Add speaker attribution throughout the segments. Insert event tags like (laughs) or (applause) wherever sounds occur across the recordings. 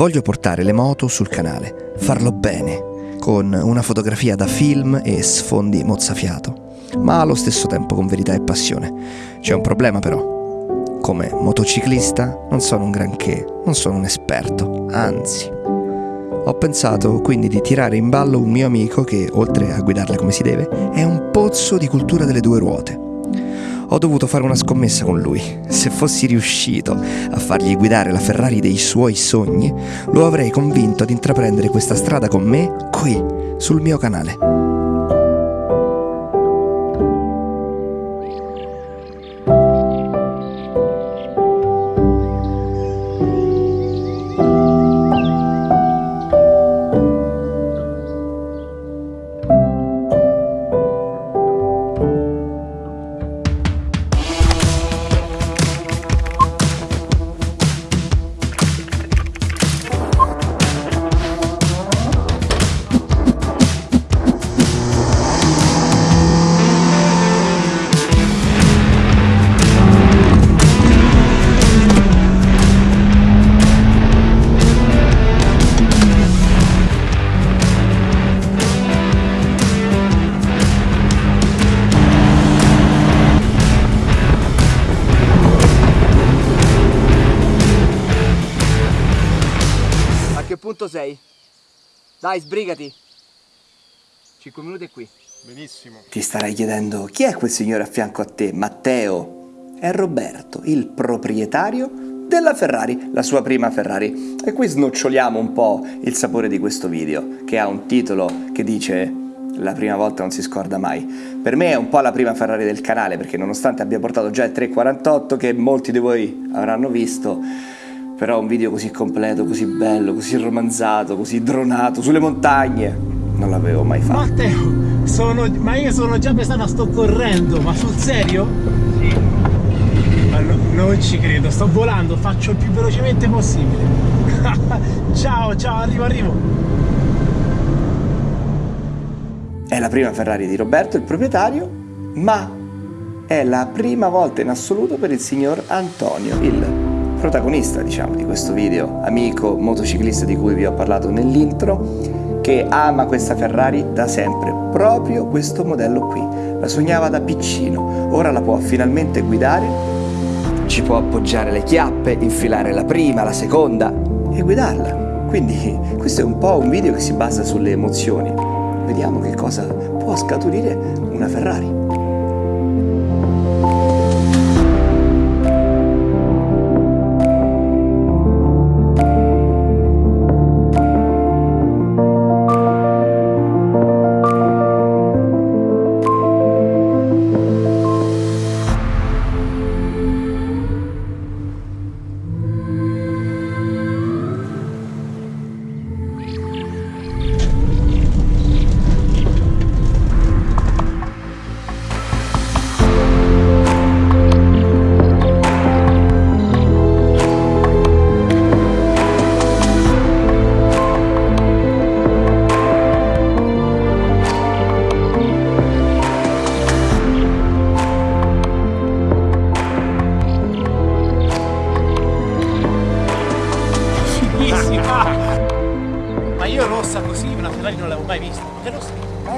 Speaker 1: Voglio portare le moto sul canale, farlo bene, con una fotografia da film e sfondi mozzafiato, ma allo stesso tempo con verità e passione. C'è un problema però. Come motociclista non sono un granché, non sono un esperto, anzi. Ho pensato quindi di tirare in ballo un mio amico che, oltre a guidarla come si deve, è un pozzo di cultura delle due ruote. Ho dovuto fare una scommessa con lui. Se fossi riuscito a fargli guidare la Ferrari dei suoi sogni, lo avrei convinto ad intraprendere questa strada con me qui, sul mio canale.
Speaker 2: Dai, sbrigati. 5 minuti e qui.
Speaker 3: Benissimo.
Speaker 1: Ti starai chiedendo chi è quel signore a fianco a te? Matteo. È Roberto, il proprietario della Ferrari, la sua prima Ferrari. E qui snoccioliamo un po' il sapore di questo video, che ha un titolo che dice la prima volta non si scorda mai. Per me è un po' la prima Ferrari del canale, perché nonostante abbia portato già il 348 che molti di voi avranno visto, però un video così completo, così bello, così romanzato, così dronato, sulle montagne, non l'avevo mai fatto.
Speaker 3: Matteo, sono, ma io sono già pensando, sto correndo, ma sul serio? Sì. Ma no, non ci credo, sto volando, faccio il più velocemente possibile. (laughs) ciao, ciao, arrivo, arrivo.
Speaker 1: È la prima Ferrari di Roberto, il proprietario, ma è la prima volta in assoluto per il signor Antonio, il protagonista diciamo di questo video, amico motociclista di cui vi ho parlato nell'intro, che ama questa Ferrari da sempre, proprio questo modello qui. La sognava da piccino, ora la può finalmente guidare, ci può appoggiare le chiappe, infilare la prima, la seconda e guidarla. Quindi questo è un po' un video che si basa sulle emozioni. Vediamo che cosa può scaturire una Ferrari.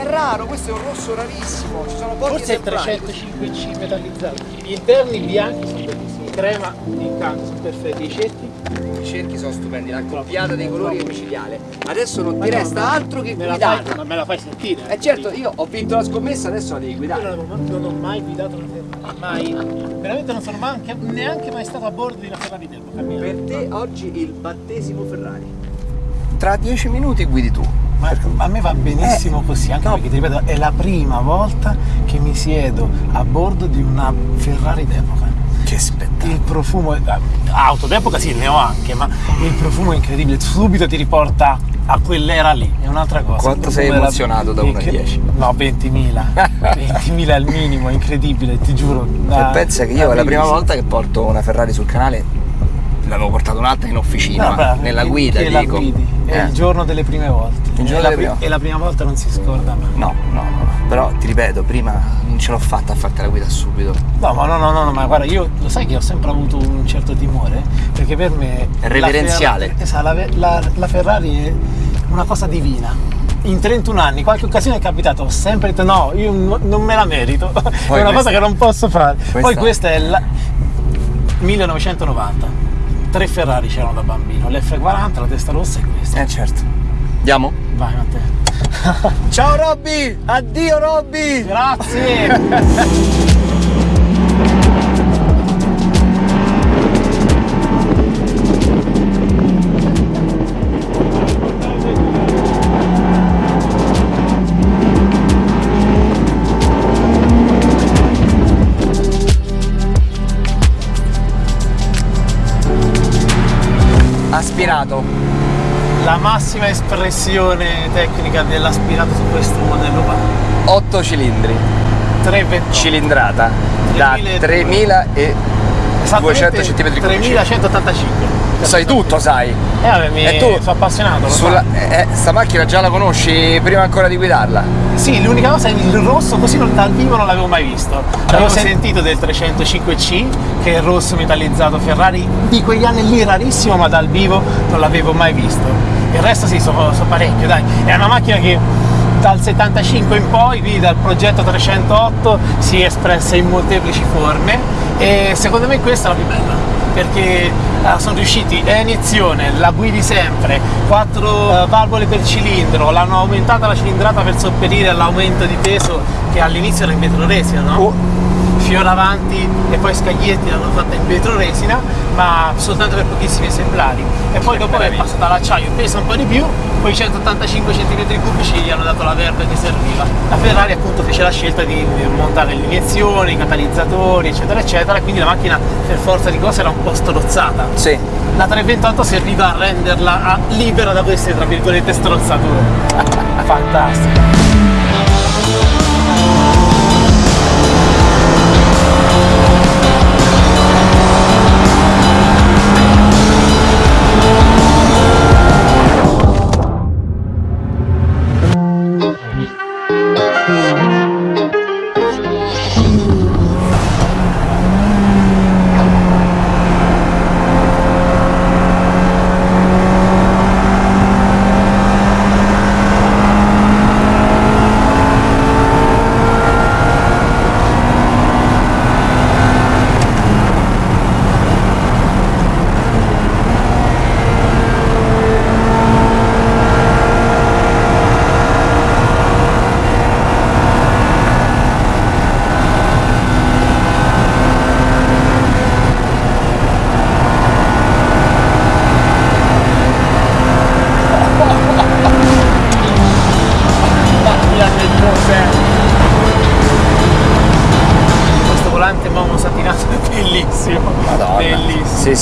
Speaker 2: Raro, questo è un rosso rarissimo, ci sono pochi
Speaker 3: Forse è 305C metallizzato. Gli interni bianchi sono bellissimi, crema in canto sono perfetti, i cerchi.
Speaker 2: I cerchi sono stupendi, la coppiata dei colori è micidiale. Adesso non ti resta altro che guidare.
Speaker 3: Fai, me la fai sentire.
Speaker 2: Eh certo, io ho vinto la scommessa, adesso la devi guidare.
Speaker 3: Io non, non ho mai guidato una Ferrari, mai. Veramente non sono manche, neanche mai stato a bordo di una Ferrari d'epoca.
Speaker 2: Per te oggi il battesimo Ferrari.
Speaker 1: Tra dieci minuti guidi tu.
Speaker 3: Ma a me va benissimo eh, così, anche no. perché ti ripeto, è la prima volta che mi siedo a bordo di una Ferrari d'epoca.
Speaker 1: Che spettacolo.
Speaker 3: Il profumo, auto d'epoca sì, ne ho anche, ma il profumo è incredibile, subito ti riporta a quell'era lì, è un'altra cosa.
Speaker 1: Quanto sei emozionato da 1 a 10?
Speaker 3: No, 20.000, 20.000 (laughs) al minimo, incredibile, ti giuro.
Speaker 1: Da, e pensa che io è la prima volta che porto una Ferrari sul canale l'avevo portato un'altra in officina,
Speaker 3: beh,
Speaker 1: nella guida
Speaker 3: che la
Speaker 1: dico.
Speaker 3: guidi. È
Speaker 1: Eh.
Speaker 3: il giorno delle prime volte.
Speaker 1: Il giorno
Speaker 3: e, la
Speaker 1: delle
Speaker 3: pri-
Speaker 1: prime-
Speaker 3: e la prima volta non si scorda mai.
Speaker 1: No, no, no. Però ti ripeto, prima non ce l'ho fatta a farti la guida subito.
Speaker 3: No, ma no, no, no, no, ma guarda, io lo sai che ho sempre avuto un certo timore, perché per me...
Speaker 1: È
Speaker 3: la
Speaker 1: reverenziale.
Speaker 3: Ferrari- esatto, la, la- la Ferrari è una cosa divina. In 31 anni, qualche occasione è capitato, ho sempre detto no, io non me la merito, (laughs) è una
Speaker 1: questa-
Speaker 3: cosa che non posso fare. Poi
Speaker 1: questa-
Speaker 3: questa è la 1990, tre Ferrari c'erano da bambino, l'F40, la testa rossa e questa.
Speaker 1: Eh certo. Andiamo?
Speaker 3: Vai Matteo. (laughs)
Speaker 1: Ciao Robby! Addio Robby!
Speaker 3: Grazie! (laughs)
Speaker 1: Aspirato.
Speaker 3: La massima espressione tecnica dell'aspirato su questo modello qua.
Speaker 1: 8 cilindri.
Speaker 3: 328.
Speaker 1: Cilindrata. Da
Speaker 3: 3000
Speaker 1: 3000 e
Speaker 3: Esattamente
Speaker 1: 200 centimetri cubici.
Speaker 3: 3185.
Speaker 1: Sai tutto, sai.
Speaker 3: Eh vabbè, mi
Speaker 1: E tu?
Speaker 3: sono appassionato.
Speaker 1: Sulla, eh, sta macchina già la conosci prima ancora di guidarla?
Speaker 3: Sì, l'unica cosa è il rosso così non- dal vivo non l'avevo mai visto. L'avevo
Speaker 1: sen-
Speaker 3: sentito del 305C, che è il rosso metallizzato Ferrari di quegli anni lì rarissimo, ma dal vivo non l'avevo mai visto. Il resto sì, so, so parecchio, dai. È una macchina che dal 75 in poi, quindi dal progetto 308, si è espressa in molteplici forme e secondo me questa è la più bella perché eh, sono riusciti a iniezione, la guidi sempre, quattro eh, valvole per cilindro, l'hanno aumentata la cilindrata per sopperire all'aumento di peso che all'inizio era in vetroresina, no?
Speaker 1: Oh.
Speaker 3: Fiora avanti e poi scaglietti l'hanno fatta in vetroresina, ma soltanto per pochissimi esemplari. E poi dopo è passata all'acciaio, pesa un po' di più, poi 185 cm3 gli hanno dato la verba che serviva. La Ferrari appunto fece la scelta di montare l'iniezione, i catalizzatori, eccetera, eccetera, quindi la macchina per forza di cose era un po' strozzata.
Speaker 1: Sì.
Speaker 3: La 328 serviva a renderla libera da queste, tra virgolette, strozzature. (laughs) Fantastico.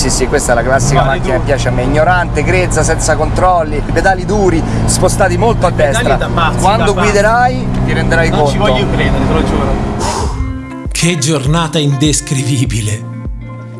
Speaker 1: Sì, sì, questa è la classica
Speaker 3: Vale
Speaker 1: macchina che piace a me. Ignorante, grezza, senza controlli, pedali duri, spostati molto a
Speaker 3: pedali
Speaker 1: destra.
Speaker 3: da pazzi,
Speaker 1: Quando guiderai ti renderai
Speaker 3: Non
Speaker 1: conto.
Speaker 3: ci voglio credere, te lo giuro.
Speaker 4: Che giornata indescrivibile!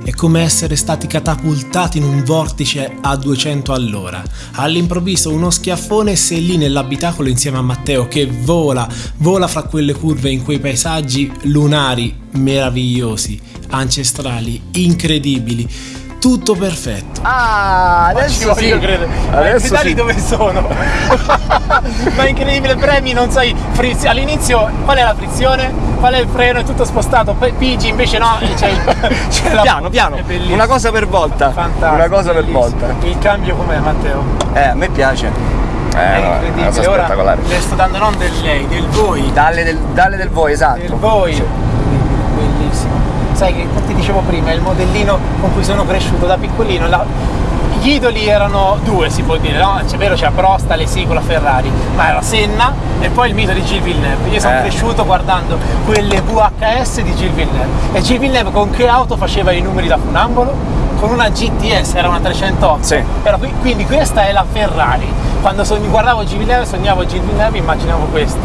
Speaker 4: È come essere stati catapultati in un vortice a 200 all'ora. All'improvviso uno schiaffone e sei lì nell'abitacolo insieme a Matteo che vola, vola fra quelle curve in quei paesaggi lunari, meravigliosi, ancestrali, incredibili. Tutto perfetto.
Speaker 1: Ah,
Speaker 3: Ma ci
Speaker 1: adesso sì.
Speaker 3: voglio credere. I
Speaker 1: Adesso
Speaker 3: pedali
Speaker 1: sì.
Speaker 3: dove sono? (laughs) Ma è incredibile, premi, non sai, friz- all'inizio qual è la frizione, qual è il freno, è tutto spostato, poi pigi invece no, c'è, il- (laughs) c'è la...
Speaker 1: Piano, piano.
Speaker 3: È.
Speaker 1: Una cosa per volta.
Speaker 3: Fantastico.
Speaker 1: Una cosa per volta.
Speaker 3: Il cambio com'è Matteo?
Speaker 1: Eh, a me piace. Eh,
Speaker 3: è
Speaker 1: no, una
Speaker 3: incredibile.
Speaker 1: cosa
Speaker 3: Ora
Speaker 1: spettacolare.
Speaker 3: le sto dando non del lei, del voi.
Speaker 1: Dalle del, dalle del voi, esatto.
Speaker 3: Del voi. Bellissimo. Sai che ti dicevo prima, è il modellino con cui sono cresciuto da piccolino. la- Gli idoli erano due, si può dire, no? C'è vero, c'era Prost, Alesi la Ferrari, ma era Senna e poi il mito di Gilles Villeneuve. Io sono
Speaker 1: Eh.
Speaker 3: cresciuto guardando quelle VHS di Gilles Villeneuve. E Gilles Villeneuve con che auto faceva i numeri da funambolo? Con una GTS, era una 308.
Speaker 1: Sì.
Speaker 3: Era qui- quindi questa è la Ferrari. Quando sogn- guardavo Gilles Villeneuve, sognavo Gilles Villeneuve, immaginavo questo.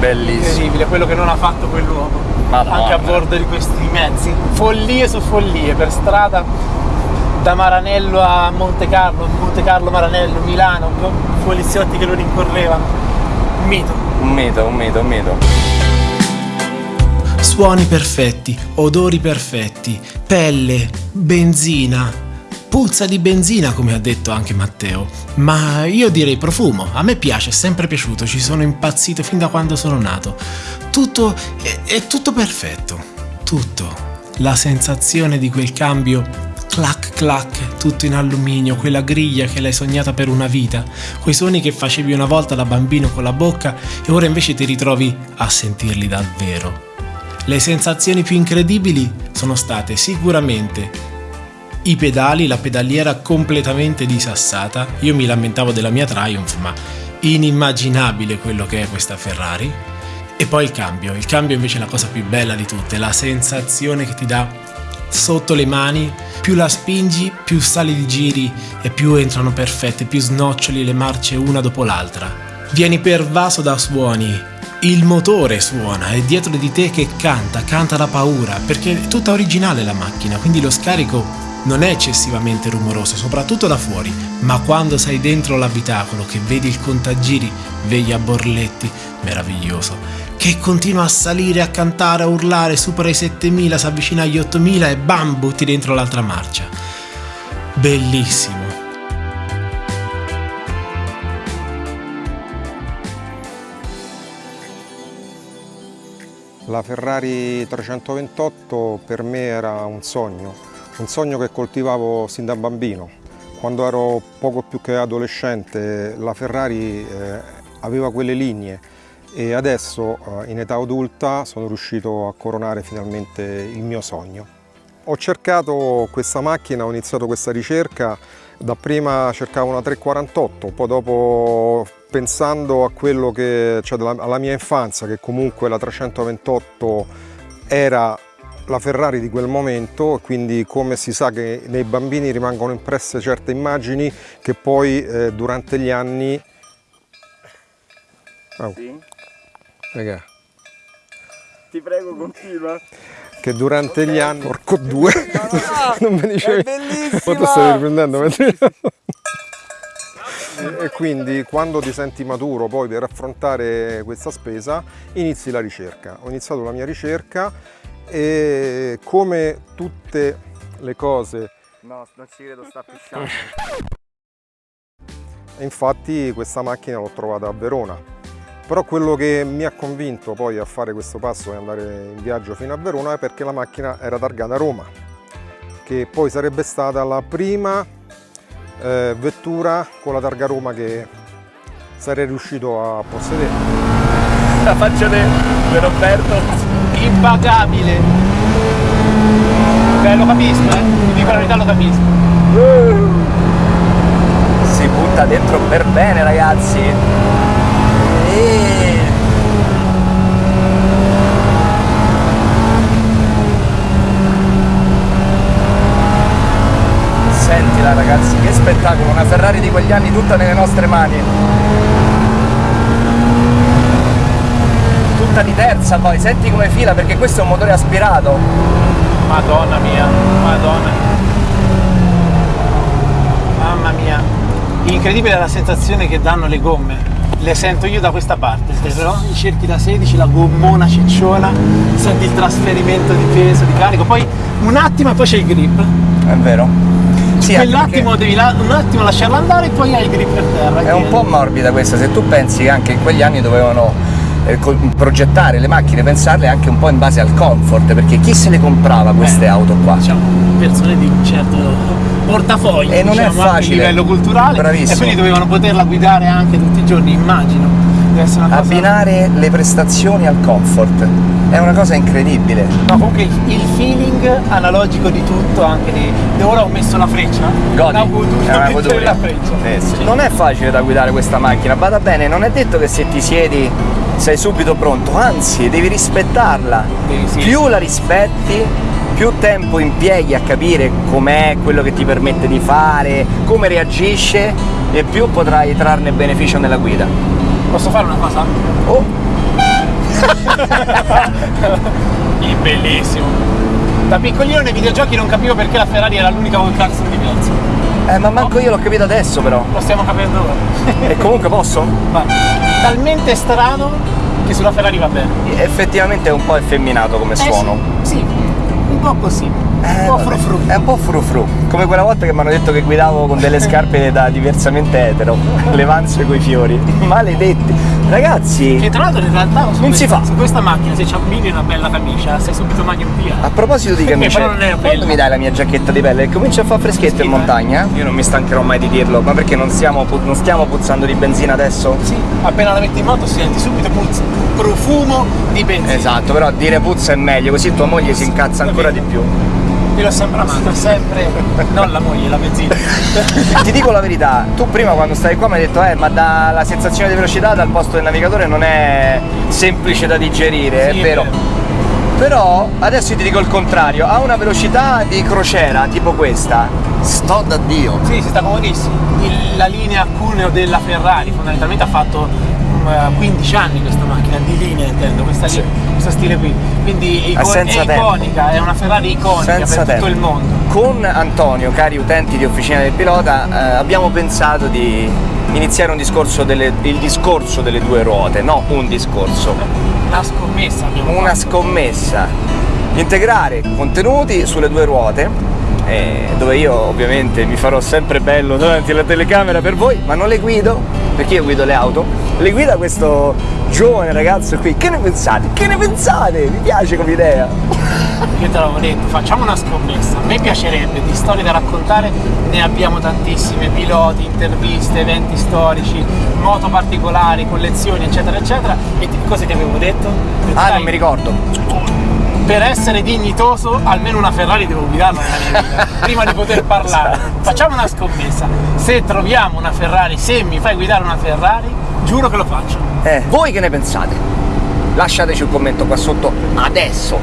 Speaker 1: Bellissimo.
Speaker 3: Incredibile, quello che non ha fatto quell'uomo.
Speaker 1: Madonna.
Speaker 3: Anche a bordo di questi mezzi. Follie su follie per strada. da Maranello a Monte Carlo, Monte Carlo Maranello, Milano, poliziotti che lo rincorrevano. Un mito.
Speaker 1: Un mito, un mito, un mito.
Speaker 4: Suoni perfetti, odori perfetti, pelle, benzina. Puzza di benzina, come ha detto anche Matteo. Ma io direi profumo. A me piace, è sempre piaciuto, ci sono impazzito fin da quando sono nato. Tutto è, è tutto perfetto. Tutto. La sensazione di quel cambio clac clac, tutto in alluminio, quella griglia che l'hai sognata per una vita, quei suoni che facevi una volta da bambino con la bocca e ora invece ti ritrovi a sentirli davvero. Le sensazioni più incredibili sono state sicuramente i pedali, la pedaliera completamente disassata. Io mi lamentavo della mia Triumph, ma inimmaginabile quello che è questa Ferrari. E poi il cambio. Il cambio invece è la cosa più bella di tutte, la sensazione che ti dà sotto le mani. Più la spingi, più sali di giri e più entrano perfette, più snoccioli le marce una dopo l'altra. Vieni pervaso da suoni il motore suona, è dietro di te che canta, canta la paura, perché è tutta originale la macchina, quindi lo scarico non è eccessivamente rumoroso, soprattutto da fuori, ma quando sei dentro l'abitacolo, che vedi il contagiri, vegli a borletti, meraviglioso, che continua a salire, a cantare, a urlare, supera i 7000, si avvicina agli 8000 e bam, butti dentro l'altra marcia. Bellissimo.
Speaker 2: La Ferrari 328 per me era un sogno, un sogno che coltivavo sin da bambino. Quando ero poco più che adolescente la Ferrari eh, aveva quelle linee e adesso eh, in età adulta sono riuscito a coronare finalmente il mio sogno. Ho cercato questa macchina, ho iniziato questa ricerca, dapprima cercavo una 348, poi dopo pensando a quello che, cioè alla mia infanzia, che comunque la 328 era la Ferrari di quel momento, quindi come si sa che nei bambini rimangono impresse certe immagini che poi eh, durante gli anni...
Speaker 1: Oh. Sì?
Speaker 2: Raga.
Speaker 1: Ti prego continua.
Speaker 2: Che durante okay. gli anni... Porco due! No, no,
Speaker 1: no. (laughs) non mi dicevi... È bellissima!
Speaker 2: Quanto stai riprendendo? (laughs) E quindi quando ti senti maturo poi per affrontare questa spesa inizi la ricerca. Ho iniziato la mia ricerca e come tutte le cose...
Speaker 1: No, non ci credo, sta pisciando.
Speaker 2: Infatti questa macchina l'ho trovata a Verona. Però quello che mi ha convinto poi a fare questo passo e andare in viaggio fino a Verona è perché la macchina era targata a Roma, che poi sarebbe stata la prima eh, vettura con la targa Roma che sarei riuscito a possedere.
Speaker 1: La faccia di Roberto.
Speaker 3: Impagabile. Beh, lo capisco, eh. Ti dico la verità, lo capisco.
Speaker 1: Si butta dentro per bene, ragazzi. Sentila ragazzi, che spettacolo, una Ferrari di quegli anni tutta nelle nostre mani. Tutta di terza poi, senti come fila perché questo è un motore aspirato.
Speaker 3: Madonna mia, madonna. Mamma mia. Incredibile la sensazione che danno le gomme. Le sento io da questa parte, però i cerchi da 16, la gommona cicciola, senti il trasferimento di peso, di carico, poi un attimo e poi c'è il grip.
Speaker 1: È vero
Speaker 3: sì, quell'attimo devi la, un attimo lasciarla andare e poi hai il grip per terra.
Speaker 1: È un po' morbida questa, se tu pensi che anche in quegli anni dovevano eh, progettare le macchine, pensarle anche un po' in base al comfort, perché chi se le comprava queste eh, auto qua?
Speaker 3: Diciamo, persone di un certo portafoglio,
Speaker 1: e non
Speaker 3: diciamo,
Speaker 1: è facile.
Speaker 3: a livello culturale,
Speaker 1: Bravissimo.
Speaker 3: e quindi dovevano poterla guidare anche tutti i giorni, immagino.
Speaker 1: Abbinare le prestazioni al comfort è una cosa incredibile.
Speaker 3: No, comunque il feeling analogico di tutto, anche di, ora ho messo la freccia.
Speaker 1: Godi. La. È una goduria. Eh, sì. Non è facile da guidare questa macchina, vada bene, non è detto che se ti siedi sei subito pronto, anzi devi rispettarla. Devi, sì. Più la rispetti, più tempo impieghi a capire com'è quello che ti permette di fare, come reagisce e più potrai trarne beneficio nella guida.
Speaker 3: Posso fare una cosa?
Speaker 1: Oh! (laughs)
Speaker 3: bellissimo Da piccolino nei videogiochi non capivo perché la Ferrari era l'unica col cazzo diverso.
Speaker 1: Eh, ma manco io l'ho capito adesso però.
Speaker 3: Lo stiamo capendo ora. (laughs)
Speaker 1: E comunque posso?
Speaker 3: Ma talmente strano che sulla Ferrari va bene.
Speaker 1: Effettivamente è un po' effeminato come suono.
Speaker 3: Eh sì, sì, un po' così.
Speaker 1: Eh,
Speaker 3: un po' frufru.
Speaker 1: È un po' frufru. Come quella volta che mi hanno detto che guidavo con delle scarpe da diversamente etero. (laughs) Le vanze coi fiori. (laughs) Maledetti. Ragazzi,
Speaker 3: Che tra l'altro in realtà
Speaker 1: Non si
Speaker 3: questa,
Speaker 1: fa.
Speaker 3: su questa macchina se ci abbini una bella camicia sei subito magno via.
Speaker 1: a proposito di
Speaker 3: è
Speaker 1: quando mi dai la mia giacchetta di pelle? Comincia a fare freschetto in
Speaker 3: Schifo, eh.
Speaker 1: montagna? Io non mi stancherò mai di dirlo, ma perché non stiamo, pu- non stiamo puzzando di benzina adesso?
Speaker 3: Sì, appena la metti in moto senti subito puzza, profumo di benzina.
Speaker 1: Esatto, però dire puzza è meglio, così tua moglie si incazza ancora di più.
Speaker 3: L'ho sempre amato, sempre. Non la moglie, la benzina. (laughs)
Speaker 1: Ti dico la verità, tu prima quando stavi qua mi hai detto eh ma dalla sensazione di velocità dal posto del navigatore non è semplice da digerire,
Speaker 3: Sì,
Speaker 1: è vero. Però adesso ti dico il contrario, a una velocità di crociera tipo questa, sto da Dio.
Speaker 3: Sì, si sta comodissimo. Il- la linea cuneo della Ferrari fondamentalmente ha fatto mm, eh, 15 anni questa macchina, di linea intendo, questa
Speaker 1: Sì.
Speaker 3: Questo stile qui. Quindi
Speaker 1: senza
Speaker 3: è
Speaker 1: tempo.
Speaker 3: iconica, è una Ferrari iconica
Speaker 1: Senza
Speaker 3: per
Speaker 1: tempo.
Speaker 3: tutto il mondo.
Speaker 1: Con Antonio, cari utenti di Officina del Pilota, eh, abbiamo pensato di iniziare un discorso delle, il discorso delle due ruote, no un discorso,
Speaker 3: Una scommessa abbiamo
Speaker 1: una
Speaker 3: fatto.
Speaker 1: scommessa. Integrare contenuti sulle due ruote, eh, dove io ovviamente mi farò sempre bello davanti alla telecamera per voi, ma non le guido, perché io guido le auto, le guida questo giovane ragazzo qui. Che ne pensate? Che ne pensate? Mi piace come idea. (laughs)
Speaker 3: Io te l'avevo detto, facciamo una scommessa. A me piacerebbe di storie da raccontare, ne abbiamo tantissime, piloti, interviste, eventi storici, moto particolari, collezioni, eccetera, eccetera. E ti- cosa ti avevo detto?
Speaker 1: Ah, non mi ricordo.
Speaker 3: Per essere dignitoso, almeno una Ferrari devo guidarla nella mia vita, (laughs) prima di poter parlare. Facciamo una scommessa. Se troviamo una Ferrari, se mi fai guidare una Ferrari, giuro che lo faccio.
Speaker 1: Eh, voi che ne pensate? Lasciateci un commento qua sotto adesso.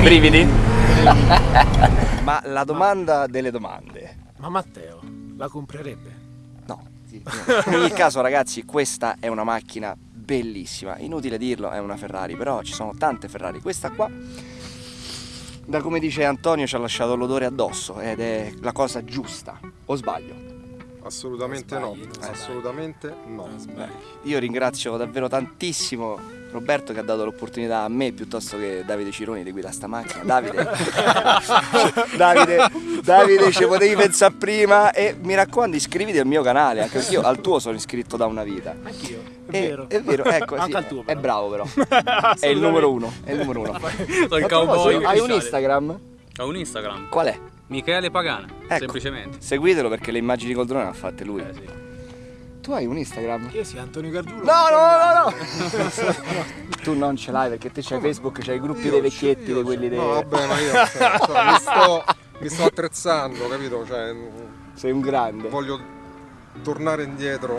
Speaker 1: Brividi? (laughs) Ma la domanda delle domande.
Speaker 3: Ma Matteo, la comprerebbe?
Speaker 1: No. In ogni caso, ragazzi, questa è una macchina bellissima. Inutile dirlo, è una Ferrari, però ci sono tante Ferrari. Questa qua, da come dice Antonio, ci ha lasciato l'odore addosso ed è la cosa giusta. O sbaglio?
Speaker 2: Assolutamente no,
Speaker 3: Sbagli, non sbagli.
Speaker 2: assolutamente no.
Speaker 1: Io ringrazio davvero tantissimo Roberto che ha dato l'opportunità a me piuttosto che Davide Cironi di guidare sta macchina. Davide, (laughs) Davide, Davide, ci potevi pensare prima e mi raccomando iscriviti al mio canale, anche perché io al tuo sono iscritto da una vita.
Speaker 3: Anch'io, è vero.
Speaker 1: È vero, ecco, sì,
Speaker 3: Anche al tuo.
Speaker 1: è
Speaker 3: però.
Speaker 1: bravo però. (laughs) È il numero uno, è il numero uno.
Speaker 5: Sono il cowboy
Speaker 1: Hai un. Instagram?
Speaker 5: Ho un Instagram,
Speaker 1: Qual è?
Speaker 5: Michele Pagana,
Speaker 1: Ecco.
Speaker 5: semplicemente.
Speaker 1: Seguitelo perché le immagini col drone le ha fatte lui.
Speaker 5: Eh, sì.
Speaker 1: Tu hai un Instagram?
Speaker 3: Io sì, Antonio Gargiulo.
Speaker 1: No, no, no, no! (laughs) tu non ce l'hai perché te c'hai Facebook, c'hai i gruppi dei vecchietti, di quelli dei.
Speaker 2: No, vabbè, ma io (laughs) cioè, mi, sto, mi sto attrezzando, capito? Cioè,
Speaker 1: Sei un grande.
Speaker 2: voglio tornare indietro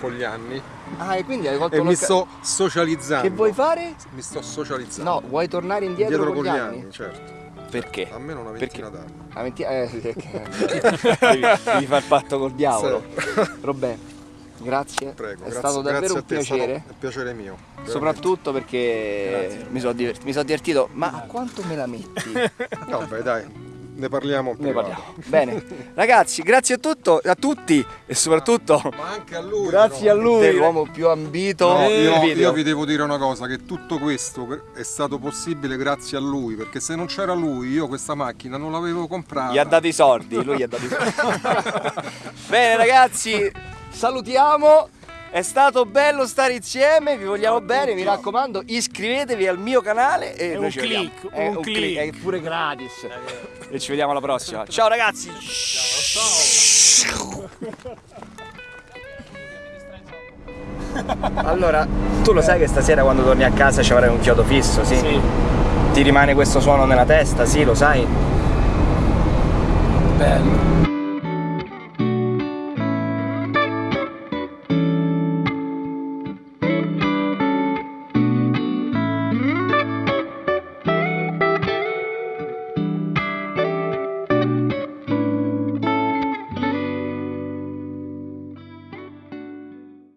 Speaker 2: con gli anni
Speaker 1: Ah, e quindi hai colto
Speaker 2: e mi sto socializzando.
Speaker 1: Che vuoi fare?
Speaker 2: Mi sto socializzando.
Speaker 1: No, vuoi tornare indietro,
Speaker 2: Dietro
Speaker 1: con
Speaker 2: con
Speaker 1: gli
Speaker 2: gli
Speaker 1: anni?
Speaker 2: anni, certo.
Speaker 1: Perché?
Speaker 2: Almeno una
Speaker 1: Perché?
Speaker 2: ventina d'anni.
Speaker 1: La venti- eh, sì, (laughs) devi, devi fare il patto col diavolo. (laughs) Robè, grazie.
Speaker 2: Prego,
Speaker 1: è
Speaker 2: grazie,
Speaker 1: stato davvero
Speaker 2: grazie
Speaker 1: un
Speaker 2: a te, è
Speaker 1: piacere.
Speaker 2: un piacere mio. veramente.
Speaker 1: Soprattutto perché mi sono divert- mi sono divertito. Ma a quanto me la metti?
Speaker 2: Vabbè, dai, ne parliamo
Speaker 1: Ne parliamo. Bene. Ragazzi, grazie a, tutto, a tutti e soprattutto
Speaker 2: Ma anche a lui.
Speaker 1: grazie a
Speaker 2: no?
Speaker 1: lui, l'uomo più ambito
Speaker 2: No, io, io vi devo dire una cosa, che tutto questo è stato possibile grazie a lui, perché se non c'era lui io questa macchina non l'avevo comprata.
Speaker 1: Gli ha dato i soldi, lui gli ha dato i soldi. (laughs) Bene ragazzi, salutiamo. È stato bello stare insieme, vi vogliamo bene, mi raccomando, iscrivetevi al mio canale e
Speaker 3: È
Speaker 1: noi
Speaker 3: un
Speaker 1: ci
Speaker 3: click,
Speaker 1: vediamo. È
Speaker 3: un
Speaker 1: un
Speaker 3: click.
Speaker 1: click, è pure gratis. E ci vediamo alla prossima. Ciao ragazzi. (laughs) Allora, tu lo sai che stasera quando torni a casa ci avrai un chiodo fisso, sì?
Speaker 3: Sì,
Speaker 1: Ti rimane questo suono nella testa, sì, lo sai?
Speaker 3: bello.